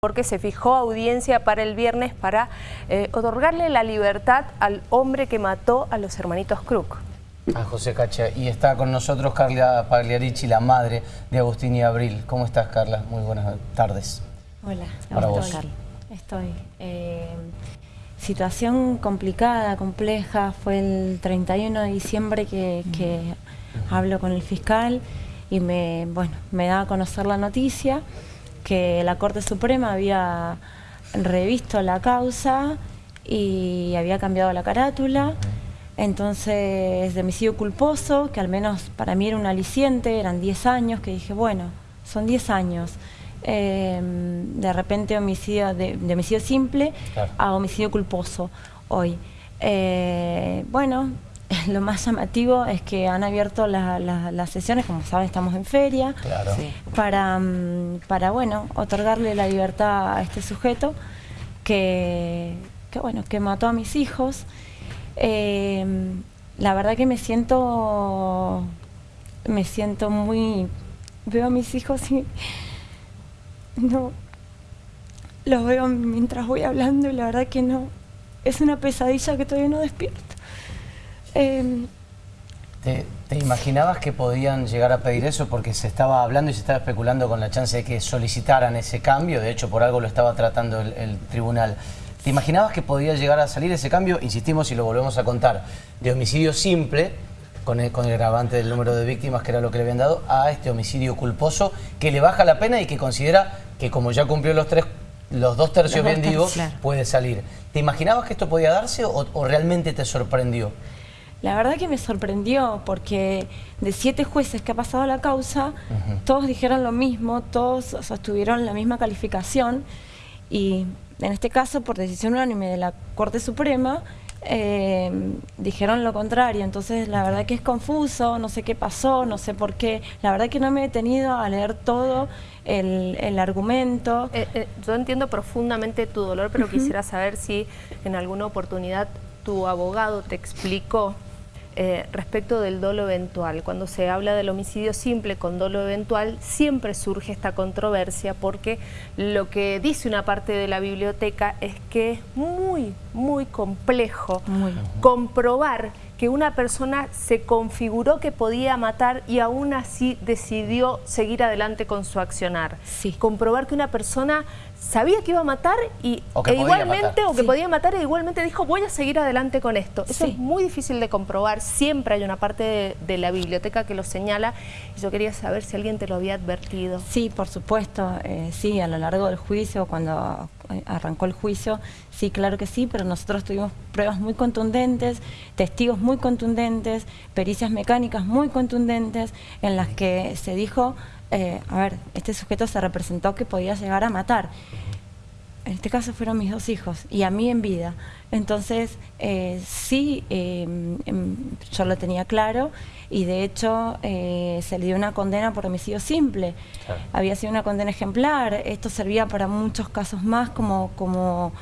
porque se fijó audiencia para el viernes para eh, otorgarle la libertad al hombre que mató a los hermanitos Crook. A José Cacha. Y está con nosotros Carla Pagliarici, la madre de Agustín y Abril. ¿Cómo estás, Carla? Muy buenas tardes. Hola, Para estoy. vos. Estoy. Eh, situación complicada, compleja. Fue el 31 de diciembre que, que hablo con el fiscal y me, bueno, me da a conocer la noticia que la Corte Suprema había revisto la causa y había cambiado la carátula. Entonces, de homicidio culposo, que al menos para mí era un aliciente, eran 10 años, que dije, bueno, son 10 años. Eh, de repente homicidio de, de homicidio simple Claro. a homicidio culposo hoy. Eh, bueno, lo más llamativo es que han abierto la- la- las sesiones, como saben estamos en feria, Claro. para, mm, para bueno, otorgarle la libertad a este sujeto que, que, bueno, que mató a mis hijos. Eh, la verdad que me siento, me siento muy, veo a mis hijos y no, los veo mientras voy hablando y la verdad que no, es una pesadilla que todavía no despierto. Eh, ¿Te, te imaginabas que podían llegar a pedir eso? Porque se estaba hablando y se estaba especulando con la chance de que solicitaran ese cambio. De hecho, por algo lo estaba tratando el, el tribunal. ¿Te imaginabas que podía llegar a salir ese cambio? Insistimos y lo volvemos a contar. De homicidio simple, con el, con el agravante del número de víctimas, que era lo que le habían dado, a este homicidio culposo, que le baja la pena y que considera que como ya cumplió los tres los dos tercios, bien digo, claro. puede salir. ¿Te imaginabas que esto podía darse o, o realmente te sorprendió? La verdad que me sorprendió porque de siete jueces que ha pasado la causa, todos dijeron lo mismo, todos sostuvieron la misma calificación y en este caso, por decisión unánime de la Corte Suprema, eh, dijeron lo contrario. Entonces, la verdad que es confuso, no sé qué pasó, no sé por qué. La verdad que no me he detenido a leer todo el, el argumento. Eh, eh, yo entiendo profundamente tu dolor, pero quisiera saber si en alguna oportunidad tu abogado te explicó eh, respecto del dolo eventual. Cuando se habla del homicidio simple con dolo eventual, siempre surge esta controversia porque lo que dice una parte de la biblioteca es que es muy, muy complejo Muy. comprobar que una persona se configuró que podía matar y aún así decidió seguir adelante con su accionar. Sí. Comprobar que una persona sabía que iba a matar y O que e igualmente matar. o que Sí. podía matar e igualmente dijo voy a seguir adelante con esto. Eso Sí. es muy difícil de comprobar. Siempre hay una parte de, de la biblioteca que lo señala y yo quería saber si alguien te lo había advertido. Sí, por supuesto, eh, sí, a lo largo del juicio, cuando eh, arrancó el juicio, sí, claro que sí, pero nosotros tuvimos pruebas muy contundentes, testigos muy contundentes, pericias mecánicas muy contundentes, en las que se dijo, eh, a ver, este sujeto se representó que podía llegar a matar. En este caso fueron mis dos hijos y a mí en vida. Entonces, eh, sí, eh, yo lo tenía claro y de hecho eh, se le dio una condena por homicidio simple. Claro. Había sido una condena ejemplar. Esto servía para muchos casos más como, como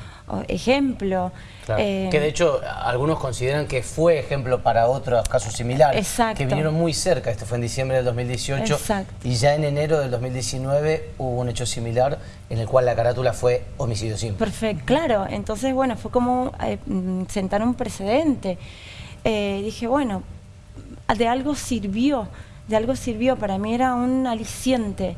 ejemplo. Claro. Eh, que de hecho algunos consideran que fue ejemplo para otros casos similares. Exacto. Que vinieron muy cerca. Esto fue en diciembre del 2018. Exacto. Y ya en enero del 2019 hubo un hecho similar en el cual la carátula fue homicidio simple. Perfecto, claro. Entonces, bueno, fue como eh, mm, sentar un precedente. Eh, dije, bueno, de algo sirvió, de algo sirvió. Para mí era un aliciente.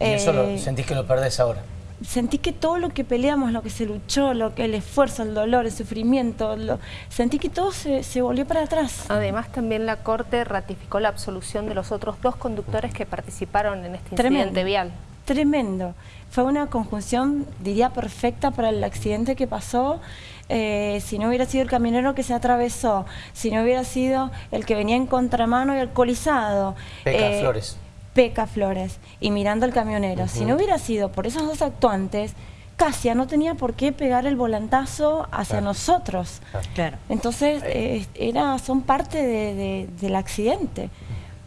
Y eso lo, Eh, sentís que lo perdés ahora. sentí que todo lo que peleamos, lo que se luchó, lo que el esfuerzo, el dolor, el sufrimiento, lo- sentí que todo se, se volvió para atrás. Además, también la Corte ratificó la absolución de los otros dos conductores que participaron en este Tremendo. incidente vial. Tremendo. Fue una conjunción, diría, perfecta para el accidente que pasó. Eh, si no hubiera sido el camionero que se atravesó, si no hubiera sido el que venía en contramano y alcoholizado. Peca eh, Flores. Peca Flores. Y mirando al camionero. Si no hubiera sido por esos dos actuantes, Casia no tenía por qué pegar el volantazo hacia Claro. nosotros. Claro. Entonces, eh, era, son parte de- de- del accidente.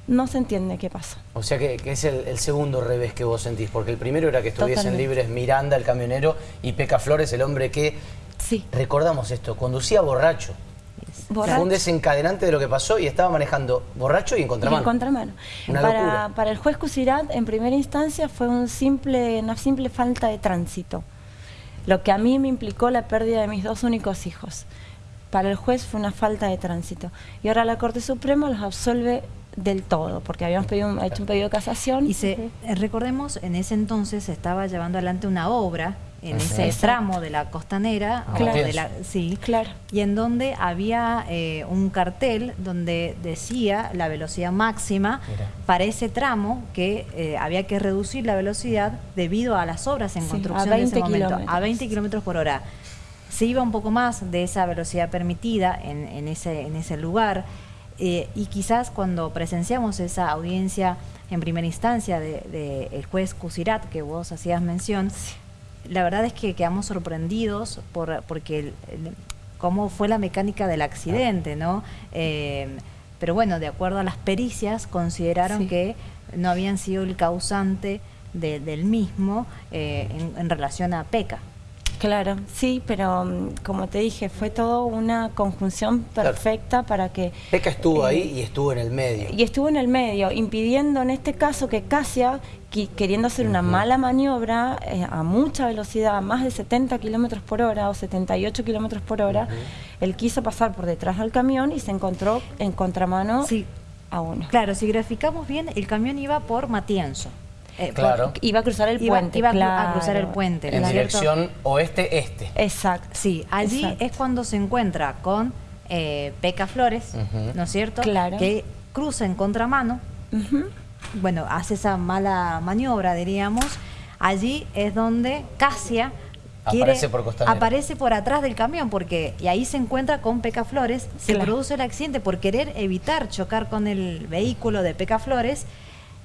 No se entiende qué pasó. O sea que, que es el, el segundo revés que vos sentís, porque el primero era que estuviesen Totalmente. libres Miranda, el camionero, y Peca Flores, el hombre que, Sí. recordamos esto, conducía borracho. Fue un desencadenante de lo que pasó y estaba manejando borracho y en contramano. en contramano. para, para, el juez Cusirat, en primera instancia, fue un simple, una simple falta de tránsito. Lo que a mí me implicó la pérdida de mis dos únicos hijos. Para el juez fue una falta de tránsito. Y ahora la Corte Suprema los absolve del todo, porque habíamos pedido, hecho un pedido de casación. Y se, recordemos, en ese entonces se estaba llevando adelante una obra en ese tramo de la costanera, claro. sí, claro. y en donde había eh, un cartel donde decía la velocidad máxima para ese tramo que eh, había que reducir la velocidad debido a las obras en construcción en ese momento, a 20 kilómetros por hora. Se iba un poco más de esa velocidad permitida en, ese, en ese lugar eh, y quizás cuando presenciamos esa audiencia en primera instancia del de, juez Cusirat, que vos hacías mención, la verdad es que quedamos sorprendidos por, porque cómo fue la mecánica del accidente, ¿no? Eh, pero bueno, de acuerdo a las pericias, consideraron que no habían sido el causante del mismo eh, en, relación a PECA. Claro, sí, pero mm, como te dije, fue todo una conjunción perfecta para que... Peca estuvo ahí y estuvo en el medio. Y estuvo en el medio, impidiendo en este caso que Casia, queriendo hacer una mala maniobra eh, a mucha velocidad, a más de 70 kilómetros por hora o 78 kilómetros por hora, él quiso pasar por detrás del camión y se encontró en contramano a uno. Claro, si graficamos bien, el camión iba por Matienzo. Eh, claro. iba a cruzar el puente. Iba a cruzar el puente. En dirección oeste-este. Exacto. Sí, allí es cuando se encuentra con eh, Peca Flores, ¿no es cierto? Claro. Que cruza en contramano. Bueno, hace esa mala maniobra, diríamos. Allí es donde Casia aparece, por aparece por atrás del camión porque y ahí se encuentra con Peca Flores, se produce el accidente por querer evitar chocar con el vehículo de Peca Flores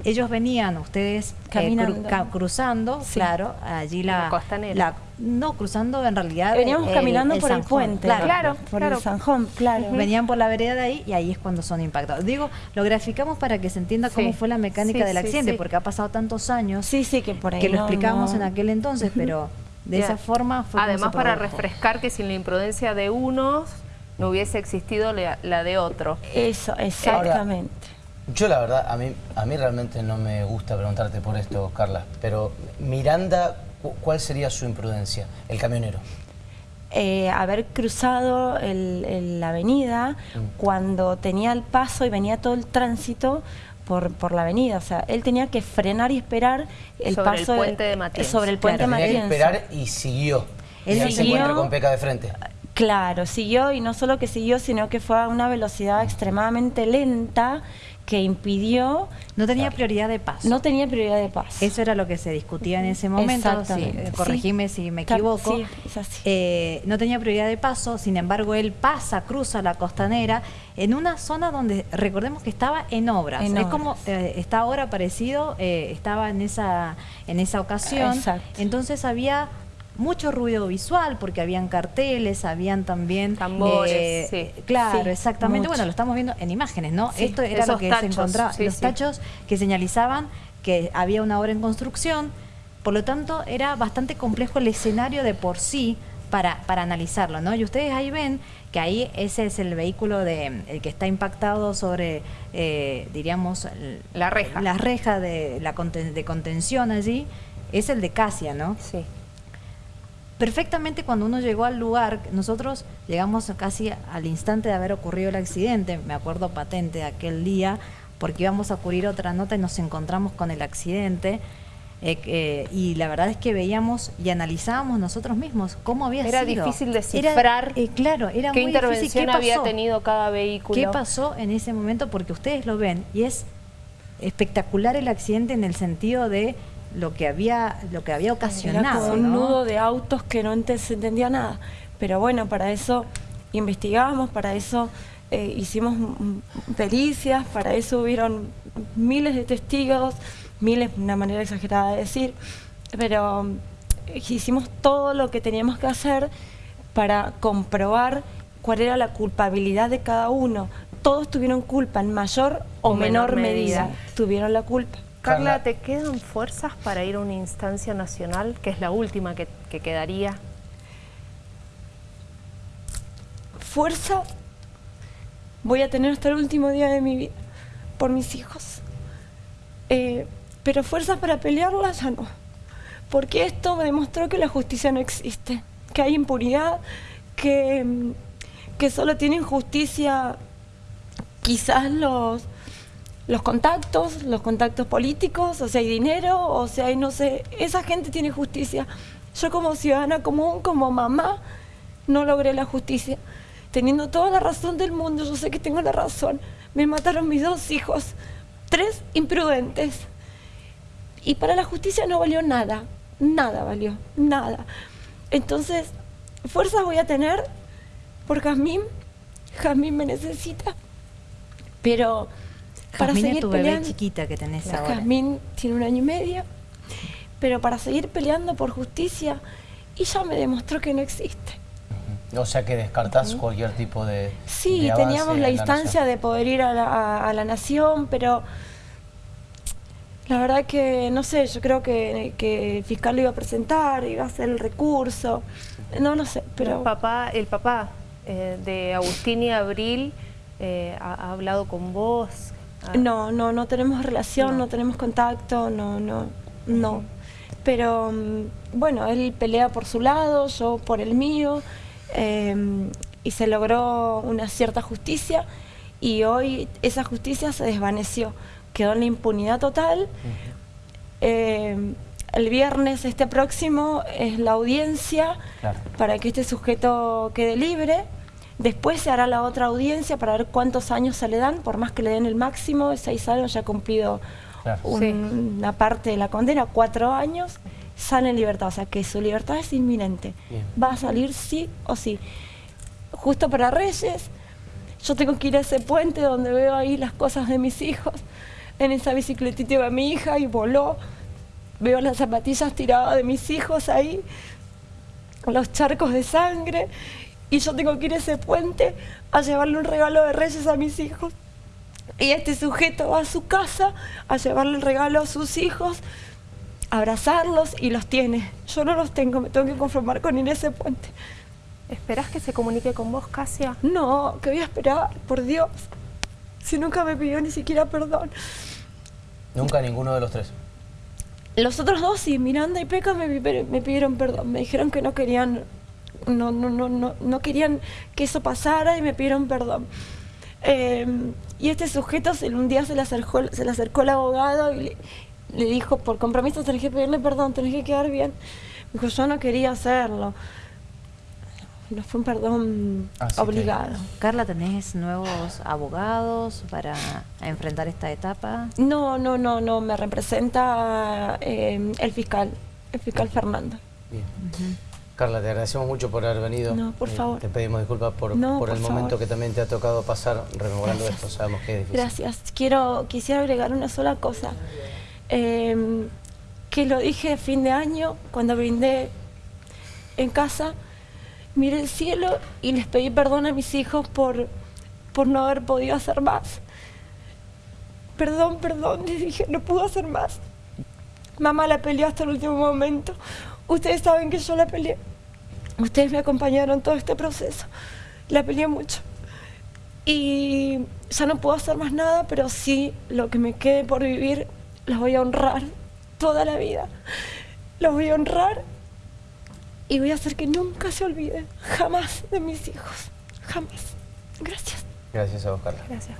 ellos venían, ustedes eh, Caminando. cruzando, claro, allí la, costanera. no, cruzando en realidad. Veníamos caminando por el puente. Claro, por el Sanjón, claro. Venían por la vereda de ahí y ahí es cuando son impactados. Digo, lo graficamos para que se entienda cómo fue la mecánica del accidente, porque ha pasado tantos años sí, sí, que, por ahí que lo explicamos en aquel entonces, pero de esa forma fue Además, para refrescar que sin la imprudencia de unos no hubiese existido la, de otro. Eso, exactamente. Yo la verdad, a mí, a mí realmente no me gusta preguntarte por esto, Carla, pero Miranda, ¿cuál sería su imprudencia, el camionero? Eh, haber cruzado la avenida mm. cuando tenía el paso y venía todo el tránsito por, por, la avenida. O sea, él tenía que frenar y esperar el sobre paso... El puente de Matienzo. Sobre el puente claro, de Tenía que esperar y siguió. Él y se encuentra con Peca de frente. Claro, siguió y no solo que siguió, sino que fue a una velocidad extremadamente lenta que impidió... No tenía prioridad de paso. No tenía prioridad de paso. Eso era lo que se discutía en ese momento, eh, corregime si me equivoco. Eh, no tenía prioridad de paso, sin embargo él pasa, cruza la costanera en una zona donde recordemos que estaba en obras. es como eh, está ahora parecido, estaba en esa, en esa ocasión. Entonces había mucho ruido visual porque habían carteles, habían también tambores, eh, claro, exactamente. Bueno, lo estamos viendo en imágenes, ¿no? Esto era lo que se encontraba, los tachos que señalizaban que había una obra en construcción. Por lo tanto, era bastante complejo el escenario de por sí para, para analizarlo, ¿no? Y ustedes ahí ven que ahí ese es el vehículo de el que está impactado sobre, eh, diríamos, la reja. La reja de, la de contención allí, es el de Casia, ¿no? Sí perfectamente cuando uno llegó al lugar, nosotros llegamos casi al instante de haber ocurrido el accidente, me acuerdo patente de aquel día, porque íbamos a cubrir otra nota y nos encontramos con el accidente. Eh, eh, y la verdad es que veíamos y analizábamos nosotros mismos cómo había era sido. Era difícil descifrar eh, claro, era qué muy intervención difícil. ¿Qué había tenido cada vehículo. ¿Qué pasó en ese momento? Porque ustedes lo ven y es espectacular el accidente en el sentido de lo que había lo que había ocasionado. un nudo de autos que no se entendía nada. Pero bueno, para eso investigamos, para eso eh, hicimos pericias, para eso hubieron miles de testigos, miles, una manera exagerada de decir, pero eh, hicimos todo lo que teníamos que hacer para comprobar cuál era la culpabilidad de cada uno. Todos tuvieron culpa en mayor o, menor, medida. Tuvieron la culpa. Carla, ¿te quedan fuerzas para ir a una instancia nacional, que es la última que, quedaría? Fuerza voy a tener hasta el último día de mi vida por mis hijos. Eh, pero fuerzas para pelearla ya no. Porque esto me demostró que la justicia no existe, que hay impunidad, que, que solo tienen justicia quizás los, los contactos, los contactos políticos, o sea, hay dinero, o sea, hay no sé, esa gente tiene justicia. Yo como ciudadana común, como mamá, no logré la justicia. Teniendo toda la razón del mundo, yo sé que tengo la razón. Me mataron mis dos hijos, tres imprudentes. Y para la justicia no valió nada, nada valió, nada. Entonces, fuerzas voy a tener por Jazmín, Jazmín me necesita, pero para es seguir bebé peleando... chiquita que tenés ahora. Jazmín tiene un año y medio, pero para seguir peleando por justicia, y ya me demostró que no existe. O sea que descartás cualquier tipo de Sí, de teníamos en la instancia nación. de poder ir a la, a- a la nación, pero la verdad que, no sé, yo creo que, que el fiscal lo iba a presentar, iba a hacer el recurso, no, no sé, Pero pero... el papá, el papá eh, de Agustín y Abril eh, ha, ha hablado con vos. Ah, No, no, no tenemos relación, No. no, tenemos contacto, no, no, no. Pero mm, bueno, él pelea por su lado, yo por el mío, eh, y se logró una cierta justicia y hoy esa justicia se desvaneció, quedó en la impunidad total. Eh, el viernes este próximo es la audiencia Claro. para que este sujeto quede libre. Después se hará la otra audiencia para ver cuántos años se le dan, por más que le den el máximo, de seis años ya ha cumplido Claro. un- Sí. una parte de la condena, cuatro años, sale en libertad. O sea que su libertad es inminente. Bien. Va a salir sí o sí. Justo para Reyes, yo tengo que ir a ese puente donde veo ahí las cosas de mis hijos. En esa bicicletita iba mi hija y voló. Veo las zapatillas tiradas de mis hijos ahí, los charcos de sangre. Y yo tengo que ir a ese puente a llevarle un regalo de Reyes a mis hijos. Y este sujeto va a su casa a llevarle el regalo a sus hijos, a abrazarlos y los tiene. Yo no los tengo, me tengo que conformar con ir a ese puente. ¿Esperás que se comunique con vos, Casia? No, que voy a esperar, por Dios. Si nunca me pidió ni siquiera perdón. Nunca ninguno de los tres. Los otros dos, sí, Miranda y Peca me, me pidieron perdón. Me dijeron que no querían, no, no, no, no, no querían que eso pasara y me pidieron perdón. Eh, y este sujeto se- un día se le acercó, se le acercó el abogado y le, le dijo, por compromiso tenés que pedirle perdón, tenés que quedar bien. Me dijo, yo no quería hacerlo. No fue un perdón Así que- obligado. Carla, ¿tenés nuevos abogados para enfrentar esta etapa? No, no, no, no, me representa eh, el fiscal, el fiscal Fernando. Bien. Carla, te agradecemos mucho por haber venido. No, por Eh, favor. Te pedimos disculpas por, No, por el momento que también te ha tocado pasar rememorando esto. Sabemos que es difícil. Gracias. Quiero, quisiera agregar una sola cosa. Eh, que lo dije a fin de año, cuando brindé en casa, miré el cielo y les pedí perdón a mis hijos por, por no haber podido hacer más. Perdón, perdón, les dije, no puedo hacer más. Mamá la peleó hasta el último momento. Ustedes saben que yo la peleé. Ustedes me acompañaron todo este proceso. La peleé mucho. Y ya no puedo hacer más nada, pero sí lo que me quede por vivir, los voy a honrar toda la vida. Los voy a honrar y voy a hacer que nunca se olviden, jamás, de mis hijos. Jamás. Gracias. Gracias a vos, Carla. Gracias.